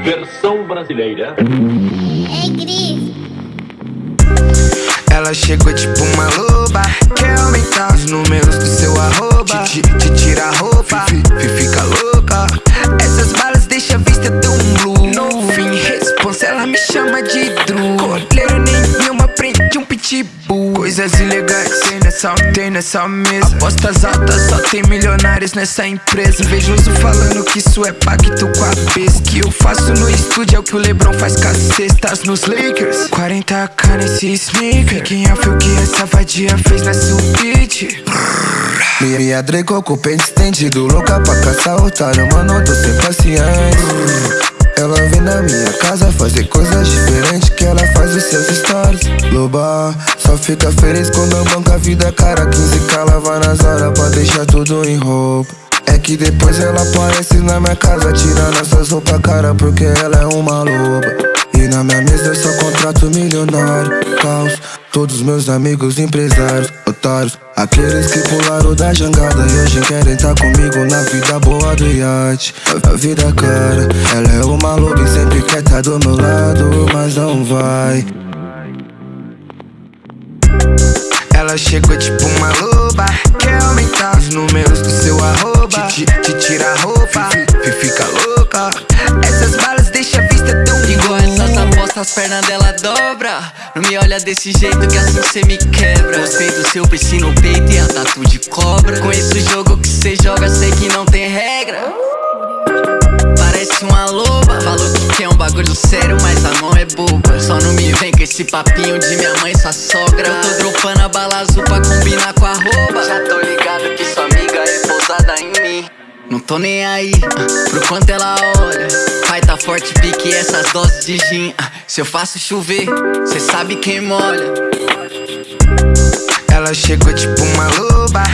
Versão brasileira. É gris. Ela chegou tipo uma Coisas ilegais tem nessa, nessa mesa. Apostas altas, só tem milionários nessa empresa. Invejoso falando que isso é pacto com a besta O que eu faço no estúdio é o que o Lebron faz com as cestas nos Lakers. 40k nesse sneaker. Quem é o que essa vadia fez nessa beat. Minha, minha Draco com o pente estendido Louca pra caçar otário, mano, tô sem paciência. Ela vem na minha casa fazer coisas diferentes que ela faz os seus stories Loba, só fica feliz quando a banca vida cara. 15k lava nas horas pra deixar tudo em roupa. É que depois ela aparece na minha casa tirando essas roupas cara porque ela é uma loba. E na minha mesa eu só contrato milionário. Caos, todos meus amigos empresários, otários Aqueles que pularam da jangada. E hoje querem tá comigo na vida boa do iate. A vida cara, ela é uma loba e sempre quer tá do meu lado, mas não vai Ela chegou tipo uma loba. Quer aumentar os números do seu arroba? Te, te, te tira a roupa, fi, fica louca. Essas balas deixa a vista tão Igual essas apostas, as pernas dela dobra. Não me olha desse jeito que assim cê me quebra. Gostei do seu piercing no peito e a tatu de cobra. Conheço o jogo que cê joga, sei que não tem regra. Parece uma loba Falou que quer um bagulho sério, mas a mão é boba. Só não vem com esse papinho de minha mãe, sua sogra. Eu tô dropando a bala azul pra combinar com a roupa. Já tô ligado que sua amiga é pousada em mim. Não tô nem aí, ah, pro quanto ela olha. Pai tá forte, pique essas doses de gin. Ah, Se eu faço chover, cê sabe quem molha. Ela chegou tipo uma loba